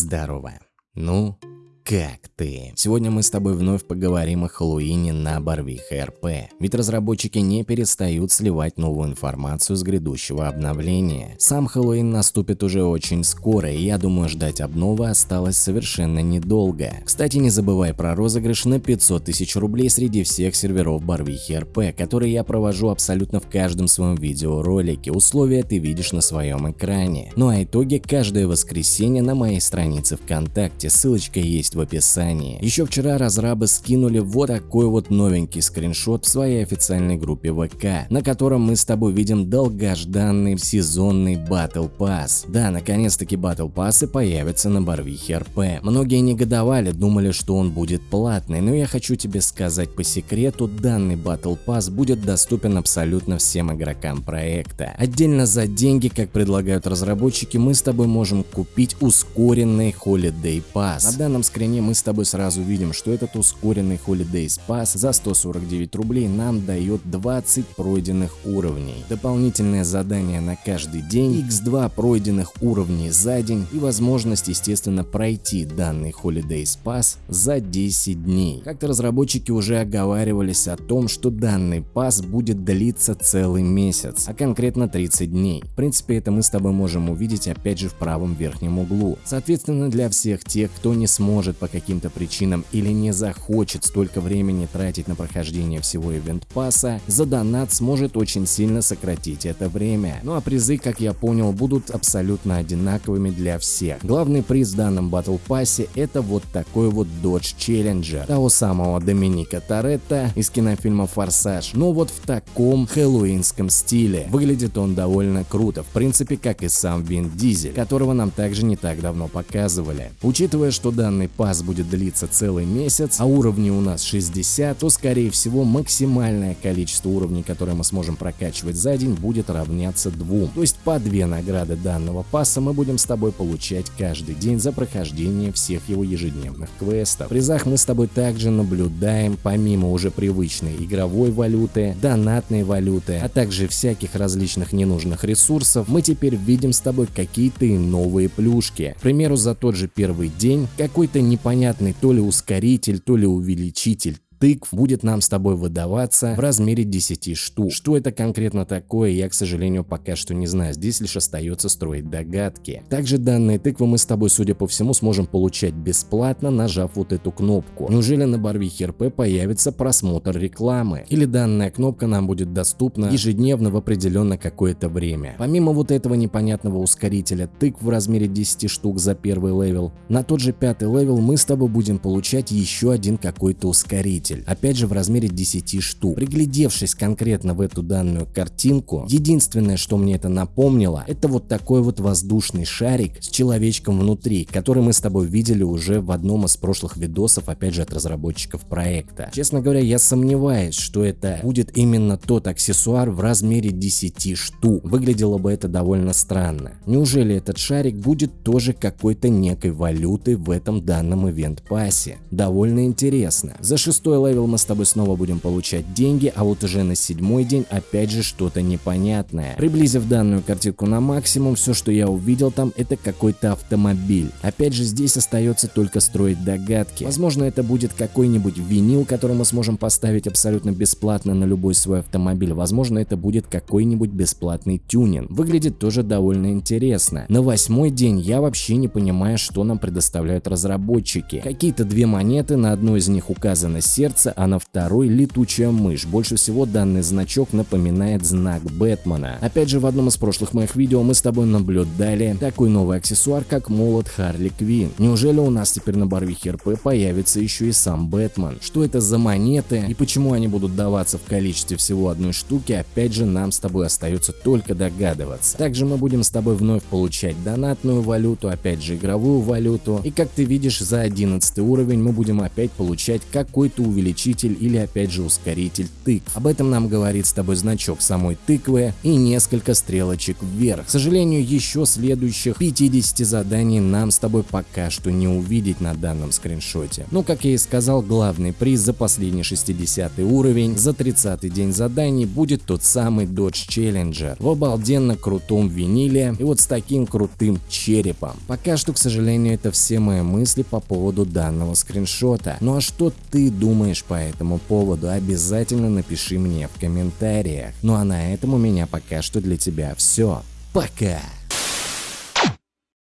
Здорово. Ну, как ты? Сегодня мы с тобой вновь поговорим о Хэллоуине на Барвиха РП, ведь разработчики не перестают сливать новую информацию с грядущего обновления. Сам Хэллоуин наступит уже очень скоро, и я думаю ждать обновы осталось совершенно недолго. Кстати, не забывай про розыгрыш на 500 тысяч рублей среди всех серверов Барвихи РП, которые я провожу абсолютно в каждом своем видеоролике, условия ты видишь на своем экране. Ну а итоги каждое воскресенье на моей странице ВКонтакте, ссылочка есть в в описании. Еще вчера разрабы скинули вот такой вот новенький скриншот в своей официальной группе ВК, на котором мы с тобой видим долгожданный сезонный Battle Pass. Да, наконец-таки Battle Пассы появятся на Барвихе РП. Многие негодовали, думали, что он будет платный, но я хочу тебе сказать по секрету, данный Battle Pass будет доступен абсолютно всем игрокам проекта. Отдельно за деньги, как предлагают разработчики, мы с тобой можем купить ускоренный Holiday Pass. На данном скриншоте стороне мы с тобой сразу видим, что этот ускоренный Holiday Pass за 149 рублей нам дает 20 пройденных уровней, дополнительное задание на каждый день, x2 пройденных уровней за день и возможность естественно пройти данный Holiday Pass за 10 дней. Как-то разработчики уже оговаривались о том, что данный пас будет длиться целый месяц, а конкретно 30 дней. В принципе это мы с тобой можем увидеть опять же в правом верхнем углу. Соответственно для всех тех, кто не сможет по каким-то причинам или не захочет столько времени тратить на прохождение всего ивент пасса, за донат сможет очень сильно сократить это время. Ну а призы, как я понял, будут абсолютно одинаковыми для всех. Главный приз в данном батл пассе это вот такой вот Dodge Challenger того самого Доминика Торетто из кинофильма Форсаж, но вот в таком хэллоуинском стиле. Выглядит он довольно круто, в принципе как и сам Вин Дизель, которого нам также не так давно показывали. Учитывая, что данный пас будет длиться целый месяц, а уровни у нас 60, то скорее всего максимальное количество уровней, которые мы сможем прокачивать за день, будет равняться двум. То есть по две награды данного пасса мы будем с тобой получать каждый день за прохождение всех его ежедневных квестов. В призах мы с тобой также наблюдаем, помимо уже привычной игровой валюты, донатной валюты, а также всяких различных ненужных ресурсов, мы теперь видим с тобой какие-то новые плюшки. К примеру, за тот же первый день какой-то непонятный то ли ускоритель, то ли увеличитель тыкв будет нам с тобой выдаваться в размере 10 штук. Что это конкретно такое, я, к сожалению, пока что не знаю. Здесь лишь остается строить догадки. Также данные тыквы мы с тобой, судя по всему, сможем получать бесплатно, нажав вот эту кнопку. Неужели на Барвихе РП появится просмотр рекламы? Или данная кнопка нам будет доступна ежедневно в определенно какое-то время? Помимо вот этого непонятного ускорителя тыкв в размере 10 штук за первый level, на тот же пятый level мы с тобой будем получать еще один какой-то ускоритель двигатель, опять же в размере 10 штук. Приглядевшись конкретно в эту данную картинку, единственное, что мне это напомнило, это вот такой вот воздушный шарик с человечком внутри, который мы с тобой видели уже в одном из прошлых видосов, опять же от разработчиков проекта. Честно говоря, я сомневаюсь, что это будет именно тот аксессуар в размере 10 штук. Выглядело бы это довольно странно. Неужели этот шарик будет тоже какой-то некой валютой в этом данном event pass е? Довольно интересно. За шестой level мы с тобой снова будем получать деньги, а вот уже на седьмой день опять же что-то непонятное. Приблизив данную картинку на максимум, все, что я увидел там, это какой-то автомобиль. Опять же, здесь остается только строить догадки. Возможно, это будет какой-нибудь винил, который мы сможем поставить абсолютно бесплатно на любой свой автомобиль. Возможно, это будет какой-нибудь бесплатный тюнинг. Выглядит тоже довольно интересно. На восьмой день я вообще не понимаю, что нам предоставляют разработчики. Какие-то две монеты, на одной из них указано сердце, сердце, а на второй летучая мышь. Больше всего данный значок напоминает знак Бэтмена. Опять же, в одном из прошлых моих видео мы с тобой наблюдали такой новый аксессуар, как молот Харли Квин. Неужели у нас теперь на Барвихе РП появится еще и сам Бэтмен? Что это за монеты и почему они будут даваться в количестве всего одной штуки, опять же нам с тобой остается только догадываться. Также мы будем с тобой вновь получать донатную валюту, опять же игровую валюту. И как ты видишь, за 11 уровень мы будем опять получать какой-то увеличение увеличитель или опять же ускоритель тыкв. Об этом нам говорит с тобой значок самой тыквы и несколько стрелочек вверх. К сожалению, еще следующих 50 заданий нам с тобой пока что не увидеть на данном скриншоте. Но, как я и сказал, главный приз за последний 60 уровень, за 30 день заданий будет тот самый Dodge Challenger в обалденно крутом виниле и вот с таким крутым черепом. Пока что, к сожалению, это все мои мысли по поводу данного скриншота. Ну а что ты думаешь по этому поводу? Обязательно напиши мне в комментариях. Ну а на этом у меня пока что для тебя все. Пока!